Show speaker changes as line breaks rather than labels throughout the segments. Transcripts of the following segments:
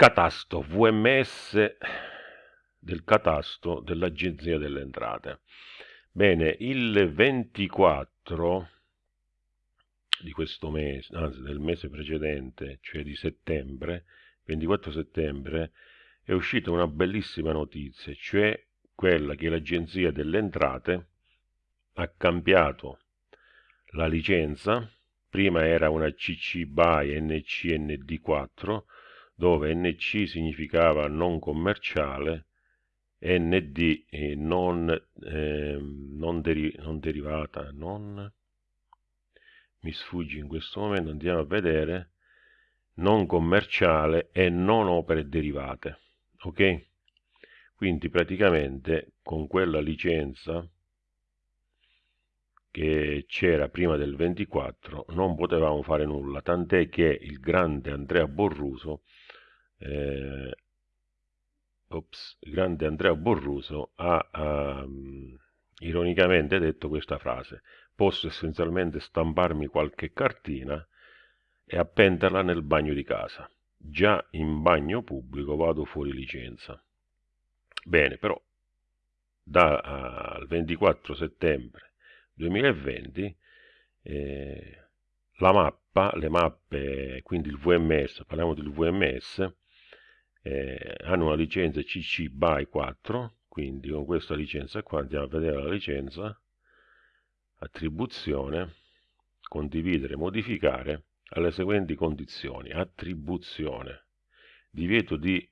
catasto VMS del catasto dell'Agenzia delle Entrate. Bene, il 24 di questo mese, anzi del mese precedente, cioè di settembre, 24 settembre, è uscita una bellissima notizia, cioè quella che l'Agenzia delle Entrate ha cambiato la licenza, prima era una CC BY NCND4, dove NC significava non commerciale, ND eh, non, eh, non, deri non derivata, non mi sfugge in questo momento, andiamo a vedere, non commerciale e non opere derivate, ok? Quindi praticamente con quella licenza che c'era prima del 24 non potevamo fare nulla, tant'è che il grande Andrea Borruso eh, ops, grande Andrea Borruso ha, ha um, ironicamente detto questa frase posso essenzialmente stamparmi qualche cartina e appenderla nel bagno di casa. Già in bagno pubblico vado fuori licenza. Bene però dal 24 settembre 2020 eh, la mappa, le mappe, quindi il VMS, parliamo del VMS, eh, hanno una licenza CC BY 4, quindi con questa licenza qua andiamo a vedere la licenza, attribuzione, condividere, modificare alle seguenti condizioni, attribuzione, divieto di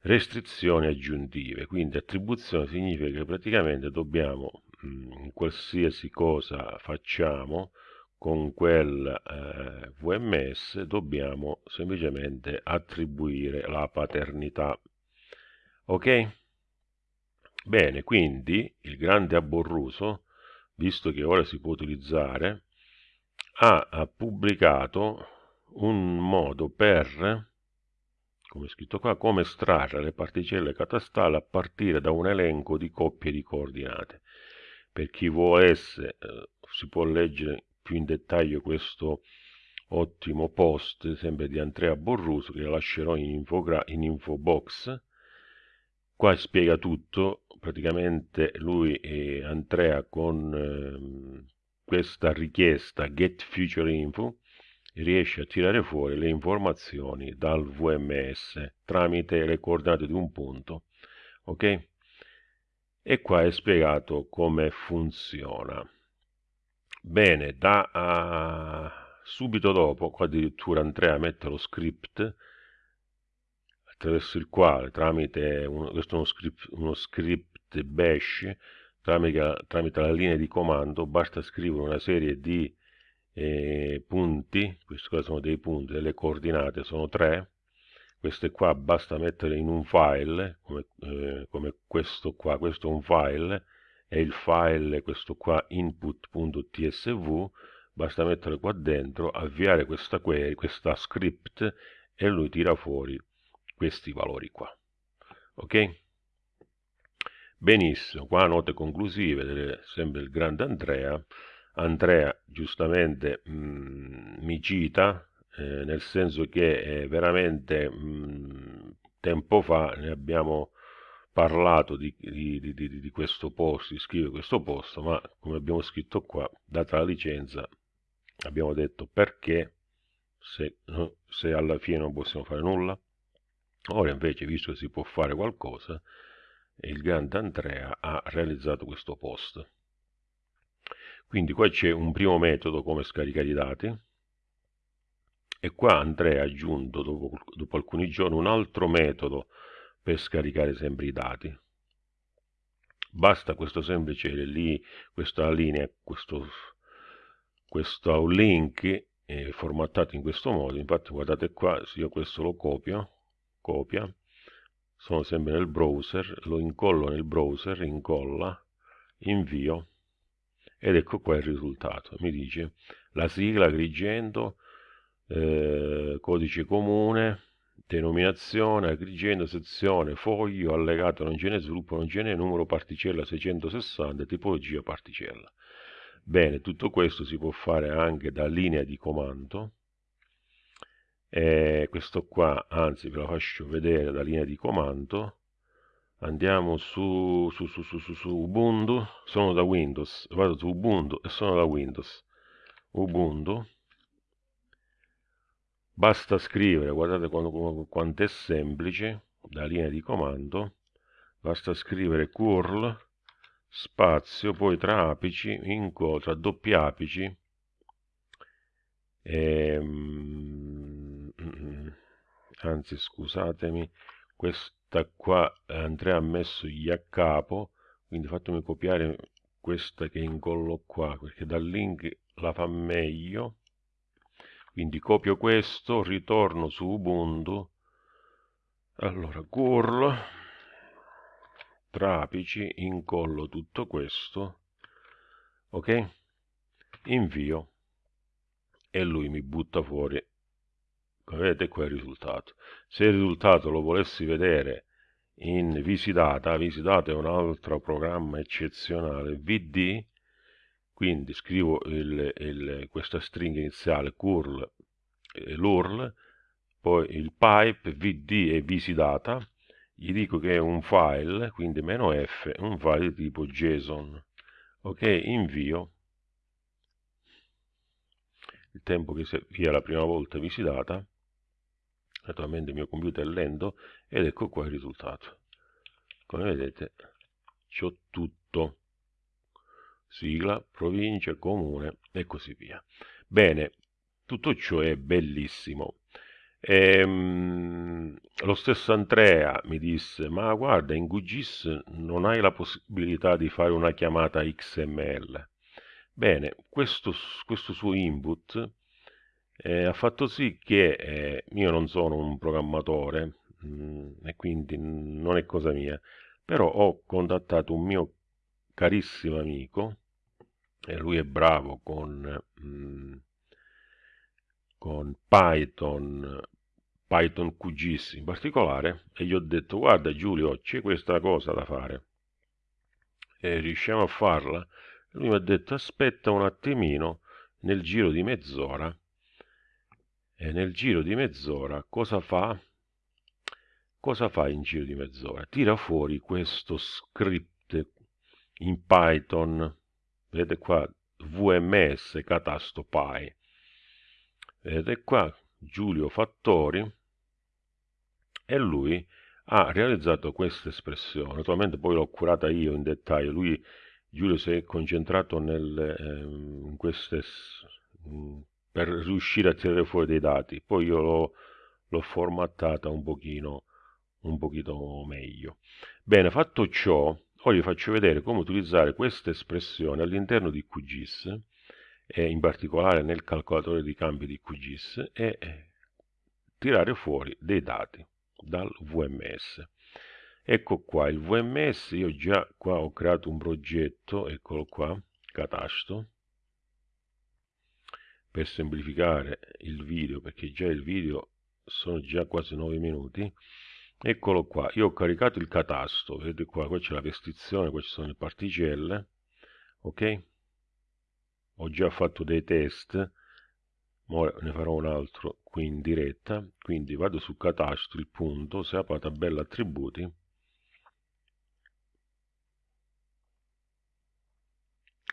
restrizioni aggiuntive, quindi attribuzione significa che praticamente dobbiamo in qualsiasi cosa facciamo con quel eh, VMS dobbiamo semplicemente attribuire la paternità. Ok? Bene quindi il grande aborruso visto che ora si può utilizzare ha, ha pubblicato un modo per come scritto qua, come estrarre le particelle catastali a partire da un elenco di coppie di coordinate. Per chi vuole essere eh, si può leggere più in dettaglio questo ottimo post sempre di Andrea Borruso che lascerò in, infogra in info box qua spiega tutto. Praticamente lui e Andrea con eh, questa richiesta get future info riesce a tirare fuori le informazioni dal VMS tramite le coordinate di un punto ok? E qua è spiegato come funziona bene da uh, subito dopo qua addirittura Andrea mette lo script attraverso il quale tramite uno, questo è uno script, uno script bash tramite, tramite la linea di comando basta scrivere una serie di eh, punti questi qua sono dei punti le coordinate sono tre queste qua basta mettere in un file come, eh, come questo qua questo è un file e il file questo qua input.tsv basta mettere qua dentro avviare questa query questa script e lui tira fuori questi valori qua. Ok? Benissimo qua note conclusive sempre il grande Andrea. Andrea giustamente mh, mm, mi cita eh, nel senso che eh, veramente mh, tempo fa ne abbiamo parlato di, di, di, di, questo post, di scrivere questo post, ma come abbiamo scritto qua, data la licenza, abbiamo detto perché se, se alla fine non possiamo fare nulla. Ora invece, visto che si può fare qualcosa, il grande Andrea ha realizzato questo post. Quindi qua c'è un primo metodo come scaricare i dati, e qua Andrea ha aggiunto dopo, dopo alcuni giorni un altro metodo per scaricare sempre i dati. Basta questo semplice lì questa linea questo, questo link è formattato in questo modo. Infatti guardate qua se io questo lo copio copia sono sempre nel browser lo incollo nel browser incolla invio ed ecco qua il risultato. Mi dice la sigla Agrigento eh, codice comune, denominazione, Agrigento, sezione, foglio, allegato non ce n'è, sviluppo non ce n'è, numero particella 660, tipologia particella. Bene, tutto questo si può fare anche da linea di comando. E questo qua anzi ve lo faccio vedere da linea di comando. Andiamo su, su, su, su, su, su Ubuntu. Sono da Windows. Vado su Ubuntu e sono da Windows. Ubuntu basta scrivere guardate quanto, quanto è semplice da linea di comando basta scrivere curl spazio poi tra apici inco tra doppi apici ehm, anzi scusatemi questa qua Andrea ha messo gli a capo quindi fatemi copiare questa che incollo qua perché dal link la fa meglio quindi copio questo ritorno su Ubuntu. Allora curl trapici incollo tutto questo ok? Invio. E lui mi butta fuori. Vedete qua il risultato. Se il risultato lo volessi vedere in visitata visitata è un altro programma eccezionale. Vd quindi scrivo il, il, questa stringa iniziale curl eh, l'url poi il pipe vd e visitata gli dico che è un file quindi meno "-f", un file di tipo JSON. Ok invio. Il tempo che via la prima volta visitata naturalmente il mio computer è lento ed ecco qua il risultato. Come vedete c'ho tutto sigla, provincia, comune e così via. Bene tutto ciò è bellissimo. Ehm, lo stesso Andrea mi disse ma guarda in QGIS non hai la possibilità di fare una chiamata XML Bene, questo, questo suo input eh, ha fatto sì che eh, io non sono un programmatore mh, mm, e quindi non è cosa mia, però ho contattato un mio carissimo amico e lui è bravo con, mm, con Python, Python QGIS in particolare e gli ho detto guarda Giulio c'è questa cosa da fare e riusciamo a farla? lui mi ha detto aspetta un attimino nel giro di mezz'ora e nel giro di mezz'ora cosa fa? cosa fa in giro di mezz'ora? tira fuori questo script in Python vedete qua VMS catasto Py vedete qua Giulio Fattori. E lui ha realizzato questa espressione. Naturalmente poi l'ho curata io in dettaglio. Lui Giulio si è concentrato nel, ehm, in queste, per riuscire a tirare fuori dei dati, poi io l'ho formattata un pochino, un pochino meglio. Bene, fatto ciò, ora vi faccio vedere come utilizzare questa espressione all'interno di QGIS, e in particolare nel calcolatore di cambi di QGIS, e tirare fuori dei dati dal VMS ecco qua il vms io già qua ho creato un progetto eccolo qua catasto per semplificare il video perché già il video sono già quasi 9 minuti eccolo qua io ho caricato il catasto vedete qua qua c'è la restrizione qua ci sono le particelle ok? Ho già fatto dei test ora ne farò un altro qui in diretta quindi vado su catasto il punto se apro la tabella attributi.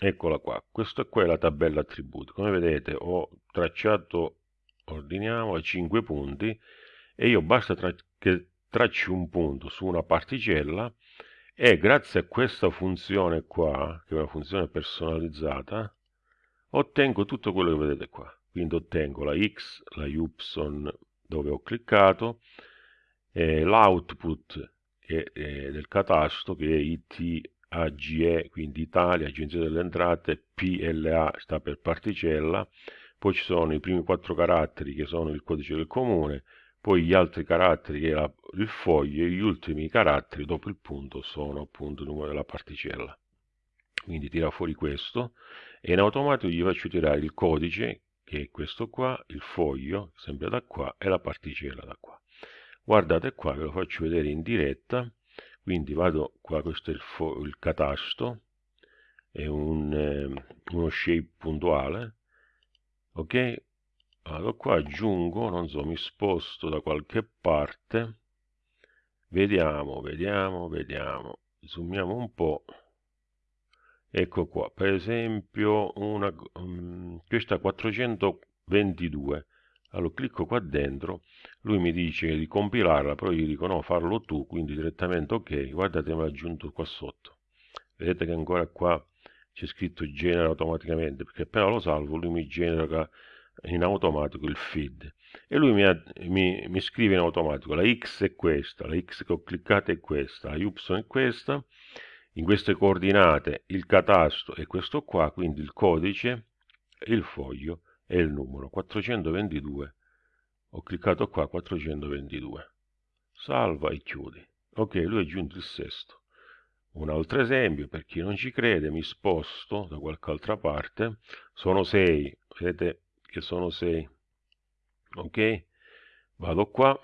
Eccola qua questa qua è la tabella attributi come vedete ho tracciato ordiniamo a 5 punti e io basta che tracci un punto su una particella e grazie a questa funzione qua che è una funzione personalizzata ottengo tutto quello che vedete qua. Quindi ottengo la x la y dove ho cliccato l'output del catasto che è it AGE, quindi Italia, Agenzia delle Entrate, PLA sta per particella, poi ci sono i primi quattro caratteri che sono il codice del comune, poi gli altri caratteri che la, il foglio e gli ultimi caratteri dopo il punto sono appunto il numero della particella. Quindi tira fuori questo e in automatico gli faccio tirare il codice che è questo qua, il foglio sempre da qua e la particella da qua. Guardate qua, ve lo faccio vedere in diretta quindi vado qua questo è il, il catasto è un, eh, uno shape puntuale ok vado qua aggiungo non so mi sposto da qualche parte. Vediamo vediamo vediamo. Zoomiamo un po' ecco qua per esempio una um, questa 422 allora clicco qua dentro lui mi dice di compilarla però io dico no farlo tu quindi direttamente ok guardate mi ha aggiunto qua sotto. Vedete che ancora qua c'è scritto genera automaticamente perché appena lo salvo lui mi genera in automatico il feed e lui mi, mi, mi, scrive in automatico la x è questa, la x che ho cliccato è questa, la y è questa, in queste coordinate il catasto è questo qua, quindi il codice, il foglio e il numero 422. Ho cliccato qua 422. Salva e chiudi. Ok, lui è giunto il sesto. Un altro esempio, per chi non ci crede, mi sposto da qualche altra parte. Sono 6, vedete che sono 6 ok? Vado qua.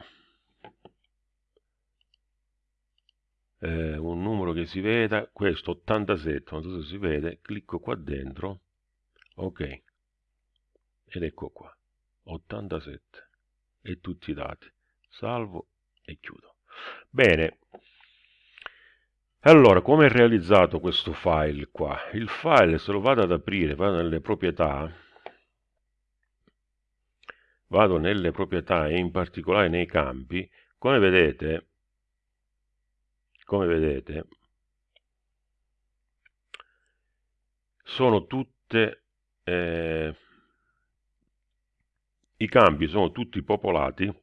Eh, un numero che si veda questo 87 non so se si vede clicco qua dentro. Ok. Ed ecco qua 87 e tutti i dati. Salvo e chiudo. Bene. Allora come è realizzato questo file qua? Il file se lo vado ad aprire vado nelle proprietà vado nelle proprietà e in particolare nei campi, come vedete, come vedete sono tutte eh, i campi sono tutti popolati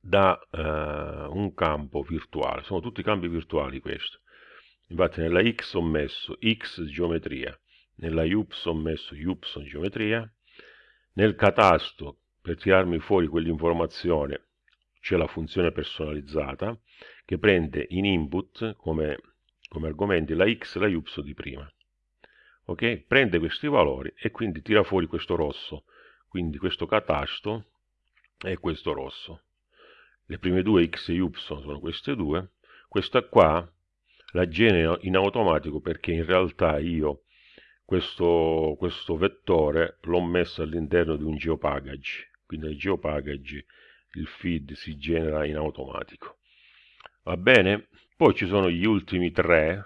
da eh, un campo virtuale. Sono tutti campi virtuali questo infatti nella x ho messo x geometria nella y ho messo y geometria nel catasto, per tirarmi fuori quell'informazione, c'è la funzione personalizzata che prende in input come, come argomenti la x e la y di prima. Ok? Prende questi valori e quindi tira fuori questo rosso. Quindi questo catasto è questo rosso. Le prime due x e y sono queste due. Questa qua la genero in automatico perché in realtà io questo, questo vettore l'ho messo all'interno di un geopackage. Quindi nel geopackage il feed si genera in automatico. Va bene? Poi ci sono gli ultimi tre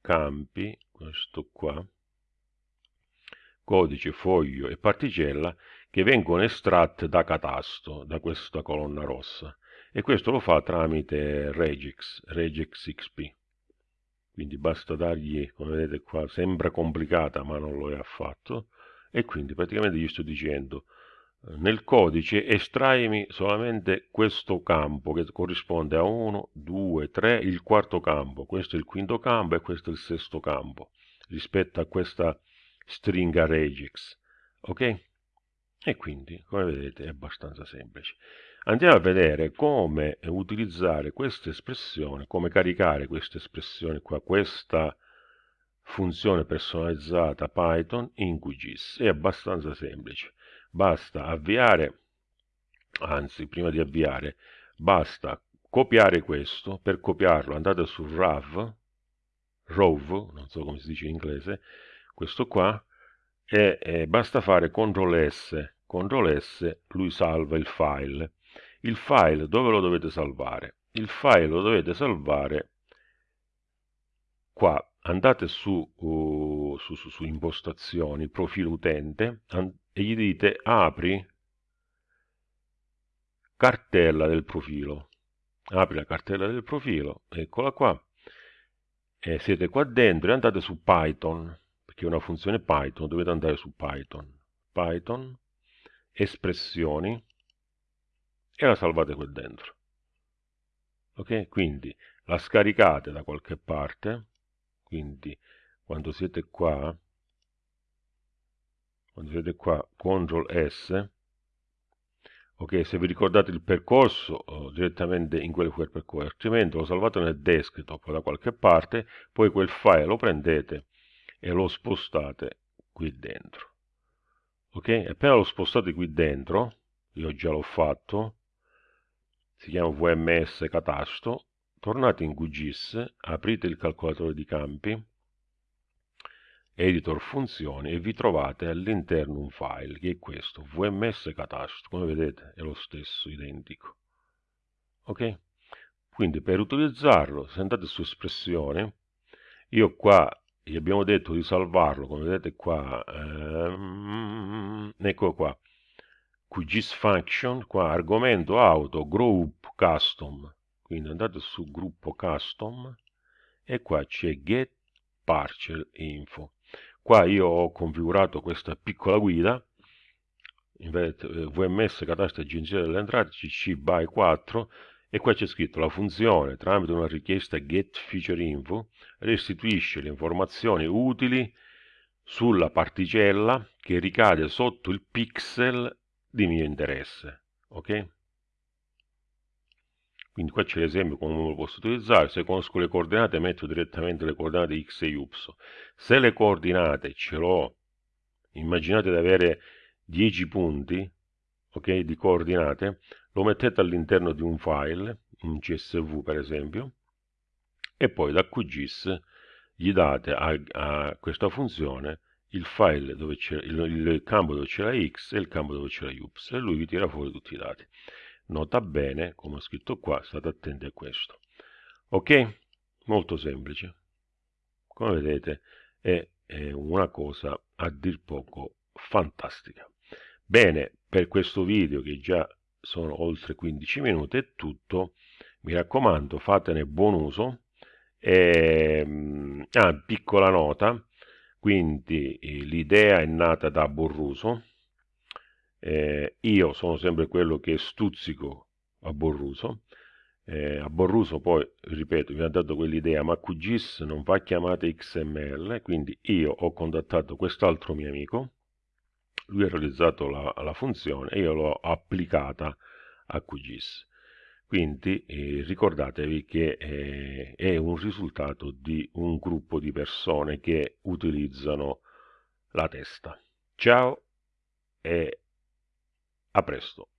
campi questo qua. Codice, foglio e particella che vengono estratte da catasto da questa colonna rossa. E questo lo fa tramite regex, regex xp quindi basta dargli come vedete qua sembra complicata ma non lo è affatto e quindi praticamente gli sto dicendo eh, nel codice estraimi solamente questo campo che corrisponde a 1, 2, 3, il quarto campo, questo è il quinto campo e questo è il sesto campo rispetto a questa stringa regex, ok? E quindi, come vedete, è abbastanza semplice. Andiamo a vedere come utilizzare questa espressione, come caricare questa espressione qua, questa funzione personalizzata Python in QGIS. È abbastanza semplice. Basta avviare, anzi, prima di avviare, basta copiare questo. Per copiarlo andate su RAV, ROV, non so come si dice in inglese, questo qua, e, e basta fare CTRL S, CTRL S, lui salva il file il file dove lo dovete salvare? Il file lo dovete salvare qua. Andate su, uh, su, su, su impostazioni, profilo utente e gli dite apri cartella del profilo. Apri la cartella del profilo, eccola qua. E siete qua dentro e andate su Python, perché è una funzione Python, dovete andare su Python. Python, espressioni, e la salvate qui dentro. Ok? Quindi la scaricate da qualche parte, quindi quando siete qua, quando siete qua, CTRL S, ok? Se vi ricordate il percorso, oh, direttamente in quel, quel percorso, altrimenti lo salvate nel desktop da qualche parte, poi quel file lo prendete e lo spostate qui dentro. Ok? Appena lo spostate qui dentro, io già l'ho fatto, si chiama VMS Catasto, tornate in QGIS, aprite il calcolatore di campi, editor funzioni e vi trovate all'interno un file che è questo, vms catastro, come vedete è lo stesso, identico. Ok? Quindi per utilizzarlo, se andate su espressione, io qua gli abbiamo detto di salvarlo, come vedete qua, ehm, ecco qua, QGIS function, qua argomento auto, group custom, quindi andate su gruppo custom e qua c'è get parcel info. Qua io ho configurato questa piccola guida, vedete, eh, VMS catastro agenzia delle entrate CC by 4 e qua c'è scritto la funzione tramite una richiesta get feature info restituisce le informazioni utili sulla particella che ricade sotto il pixel di mio interesse ok quindi qua c'è l'esempio come lo posso utilizzare, se conosco le coordinate metto direttamente le coordinate x e y. Se le coordinate ce l'ho, immaginate di avere 10 punti ok, di coordinate, lo mettete all'interno di un file, un CSV per esempio, e poi da QGIS gli date a, a questa funzione il file dove c'è il, il campo dove c'è la x e il campo dove c'è la y e lui vi tira fuori tutti i dati. Nota bene, come ho scritto qua, state attenti a questo. Ok? Molto semplice. Come vedete è, è una cosa a dir poco fantastica. Bene, per questo video che già sono oltre 15 minuti è tutto. Mi raccomando, fatene buon uso. E, ehm, ah, piccola nota, quindi eh, l'idea è nata da Borruso, eh, io sono sempre quello che stuzzico a Borruso. Eh, a Borruso poi, ripeto, mi ha dato quell'idea, ma QGIS non fa chiamate XML, quindi io ho contattato quest'altro mio amico, lui ha realizzato la, la funzione e io l'ho applicata a QGIS. Quindi eh, ricordatevi che eh, è un risultato di un gruppo di persone che utilizzano la testa. Ciao e a presto.